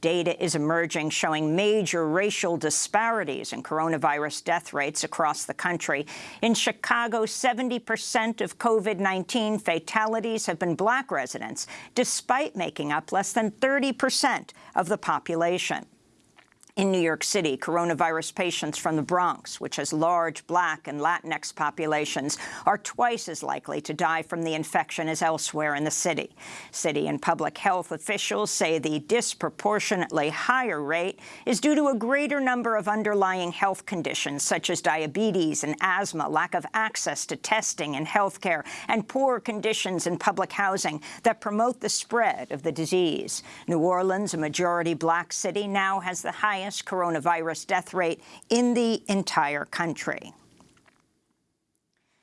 Data is emerging showing major racial disparities in coronavirus death rates across the country. In Chicago, 70% of COVID-19 fatalities have been black residents, despite making up less than 30% of the population. In New York City, coronavirus patients from the Bronx, which has large Black and Latinx populations, are twice as likely to die from the infection as elsewhere in the city. City and public health officials say the disproportionately higher rate is due to a greater number of underlying health conditions, such as diabetes and asthma, lack of access to testing and health care, and poor conditions in public housing that promote the spread of the disease. New Orleans, a majority Black city, now has the highest highest coronavirus death rate in the entire country.